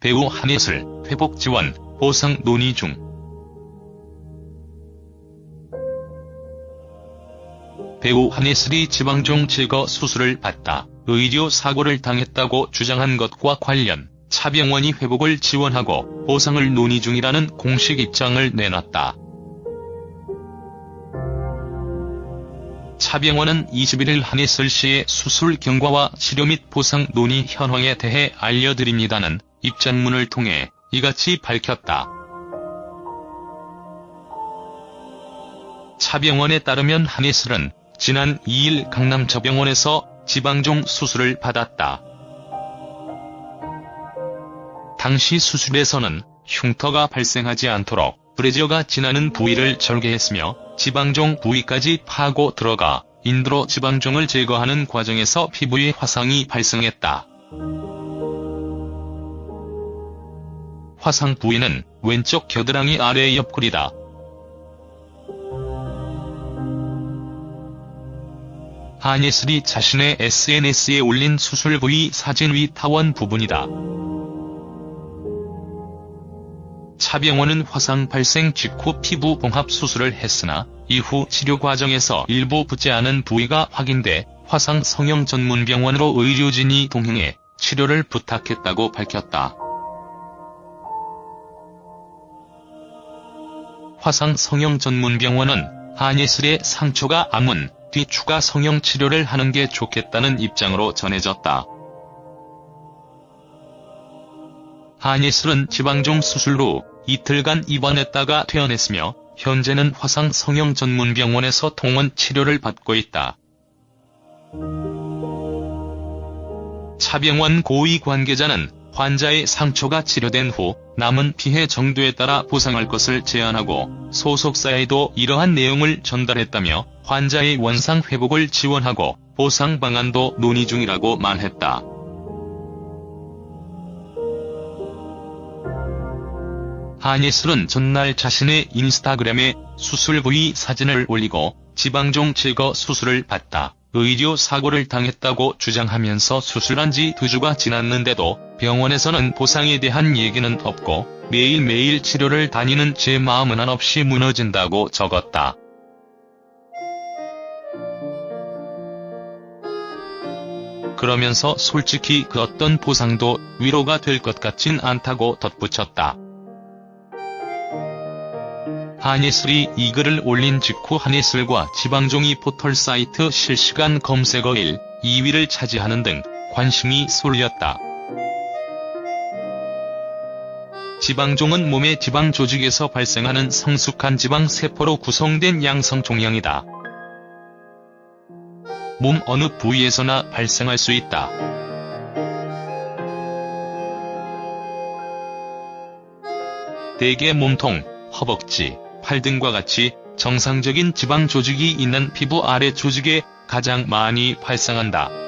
배우 한예슬 회복 지원, 보상 논의 중. 배우 한예슬이 지방종 제거 수술을 받다 의료 사고를 당했다고 주장한 것과 관련 차병원이 회복을 지원하고 보상을 논의 중이라는 공식 입장을 내놨다. 차병원은 21일 한예슬 씨의 수술 경과와 치료 및 보상 논의 현황에 대해 알려드립니다는 입장문을 통해 이같이 밝혔다. 차병원에 따르면 한예슬은 지난 2일 강남저병원에서 지방종 수술을 받았다. 당시 수술에서는 흉터가 발생하지 않도록 브래지어가 지나는 부위를 절개했으며 지방종 부위까지 파고 들어가 인도로 지방종을 제거하는 과정에서 피부에 화상이 발생했다. 화상 부위는 왼쪽 겨드랑이 아래 옆구리다. 한예슬이 자신의 SNS에 올린 수술 부위 사진 위 타원 부분이다. 차병원은 화상 발생 직후 피부 봉합 수술을 했으나 이후 치료 과정에서 일부 붙지 않은 부위가 확인돼 화상 성형 전문병원으로 의료진이 동행해 치료를 부탁했다고 밝혔다. 화상 성형 전문병원은 한예슬의 상처가 아문 뒤 추가 성형 치료를 하는 게 좋겠다는 입장으로 전해졌다. 한예슬은 지방종 수술 후 이틀간 입원했다가 퇴원했으며 현재는 화상 성형 전문병원에서 통원 치료를 받고 있다. 차병원 고위 관계자는 환자의 상처가 치료된 후 남은 피해 정도에 따라 보상할 것을 제안하고 소속사에도 이러한 내용을 전달했다며 환자의 원상 회복을 지원하고 보상 방안도 논의 중이라고 말했다. 한예슬은 전날 자신의 인스타그램에 수술 부위 사진을 올리고 지방종 제거 수술을 받다 의료 사고를 당했다고 주장하면서 수술한 지 두 주가 지났는데도 병원에서는 보상에 대한 얘기는 없고 매일매일 치료를 다니는 제 마음은 한없이 무너진다고 적었다. 그러면서 솔직히 그 어떤 보상도 위로가 될 것 같진 않다고 덧붙였다. 한예슬이 이 글을 올린 직후 한예슬과 지방종이 포털 사이트 실시간 검색어 1, 2위를 차지하는 등 관심이 쏠렸다. 지방종은 몸의 지방 조직에서 발생하는 성숙한 지방 세포로 구성된 양성 종양이다. 몸 어느 부위에서나 발생할 수 있다. 대개 몸통, 허벅지, 팔 등과 같이 정상적인 지방 조직이 있는 피부 아래 조직에 가장 많이 발생한다.